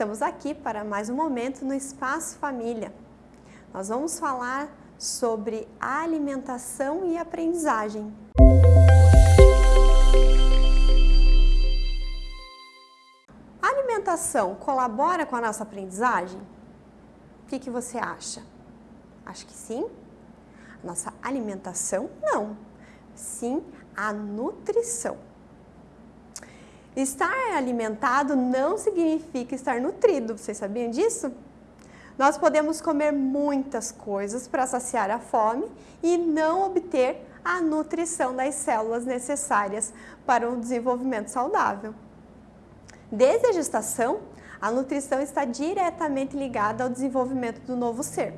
Estamos aqui para mais um momento no Espaço Família. Nós vamos falar sobre alimentação e aprendizagem. A alimentação colabora com a nossa aprendizagem? O que, que você acha? Acho que sim. Nossa alimentação, não. Sim, a nutrição. Estar alimentado não significa estar nutrido, vocês sabiam disso? Nós podemos comer muitas coisas para saciar a fome e não obter a nutrição das células necessárias para um desenvolvimento saudável. Desde a gestação, a nutrição está diretamente ligada ao desenvolvimento do novo ser.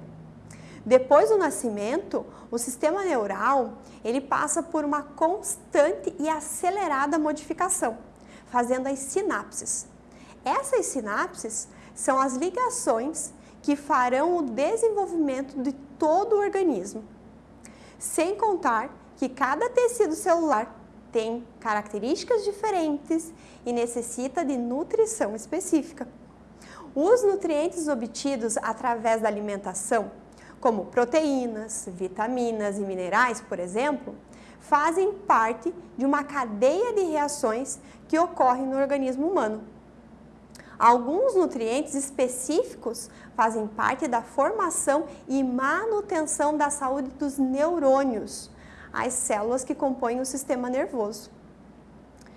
Depois do nascimento, o sistema neural ele passa por uma constante e acelerada modificação fazendo as sinapses. Essas sinapses são as ligações que farão o desenvolvimento de todo o organismo. Sem contar que cada tecido celular tem características diferentes e necessita de nutrição específica. Os nutrientes obtidos através da alimentação, como proteínas, vitaminas e minerais, por exemplo, fazem parte de uma cadeia de reações que ocorrem no organismo humano. Alguns nutrientes específicos fazem parte da formação e manutenção da saúde dos neurônios, as células que compõem o sistema nervoso.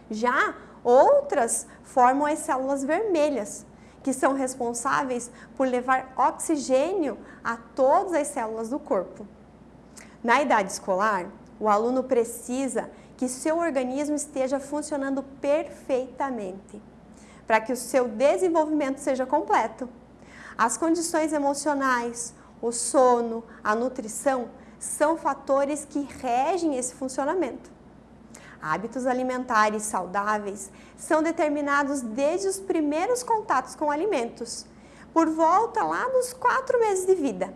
Já outras formam as células vermelhas, que são responsáveis por levar oxigênio a todas as células do corpo. Na idade escolar, o aluno precisa que seu organismo esteja funcionando perfeitamente, para que o seu desenvolvimento seja completo. As condições emocionais, o sono, a nutrição são fatores que regem esse funcionamento. Hábitos alimentares saudáveis são determinados desde os primeiros contatos com alimentos, por volta lá dos quatro meses de vida.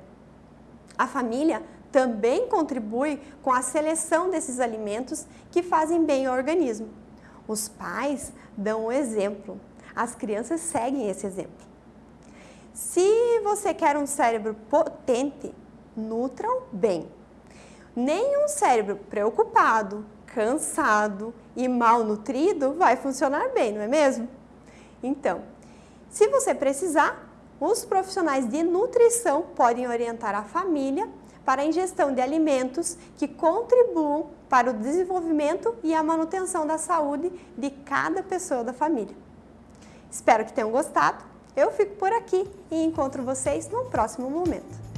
A família também contribui com a seleção desses alimentos que fazem bem ao organismo. Os pais dão o exemplo, as crianças seguem esse exemplo. Se você quer um cérebro potente, nutram bem. Nem um cérebro preocupado, cansado e mal nutrido vai funcionar bem, não é mesmo? Então, se você precisar, os profissionais de nutrição podem orientar a família para a ingestão de alimentos que contribuam para o desenvolvimento e a manutenção da saúde de cada pessoa da família. Espero que tenham gostado. Eu fico por aqui e encontro vocês no próximo momento.